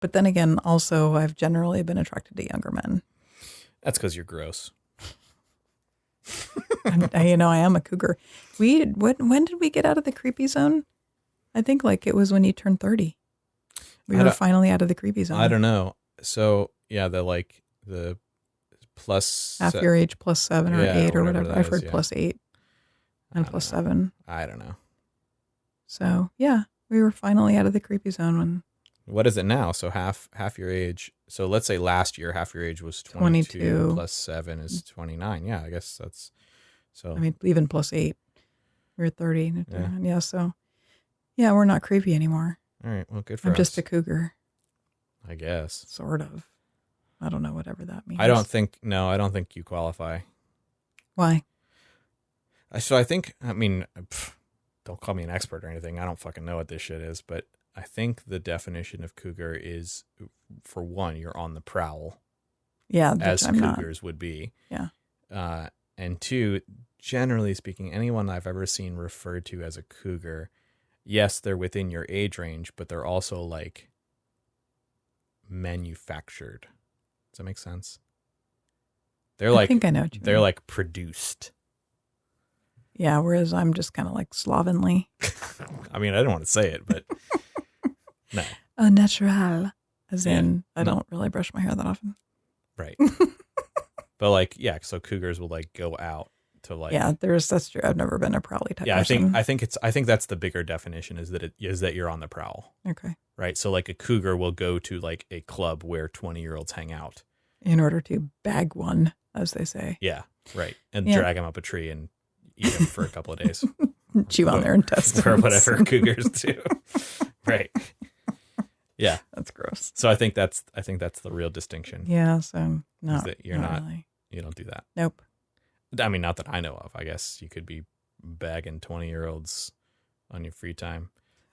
But then again, also I've generally been attracted to younger men. That's because you're gross. I- you know, I am a cougar. We when when did we get out of the creepy zone? I think like it was when you turned thirty. We were finally out of the creepy zone. I don't know. So yeah, the like the plus half se- your age plus seven or Yeah, eight or whatever whatever. I've is, heard yeah. plus eight and plus know. seven. I don't know. So yeah, we were finally out of the creepy zone when What is it now? So half half your age. So let's say last year half your age was 22, 22. plus 7 is mm. 29. Yeah, I guess that's so I mean even plus eight. We were thirty. Yeah. Yeah. So yeah, we're not creepy anymore. All right, well good for I'm us. just a cougar, I guess. sort of. I don't know whatever that means. I don't think no, I don't think you qualify. why. I- So I think I mean pff, don't call me an expert or anything. I don't fucking know what this shit is, but I think the definition of cougar is for one, you're on the prowl. Yeah, as I'm not. cougars would be. Yeah. Uh, and two, generally speaking, anyone I've ever seen referred to as a cougar, yes, they're within your age range, but they're also like manufactured. Does that make sense? They're I like think I know what you they're mean. like produced. yeah. Whereas I'm just kind of like slovenly, I mean, I don't want to say it, but no, a natural, as Yeah. in I mm. don't really brush my hair that often. right. but like, yeah, so cougars will like go out to like yeah, there's that's true. I've never been a prowly type. yeah. I person. think I think it's I think that's the bigger definition is that it is that you're on the prowl. okay. right? So like a cougar will go to like a club where 20 year olds hang out. In order to bag one, as they say, Yeah, right. And Yeah. drag him up a tree and eat him for a couple of days chew on their intestines or whatever cougars do. right. Yeah. That's gross. So I think that's I think that's the real distinction. Yeah. So no, that you're not- really. You don't do that. Nope. I mean, not that I know of. I guess you could be bagging 20 year olds on your free time.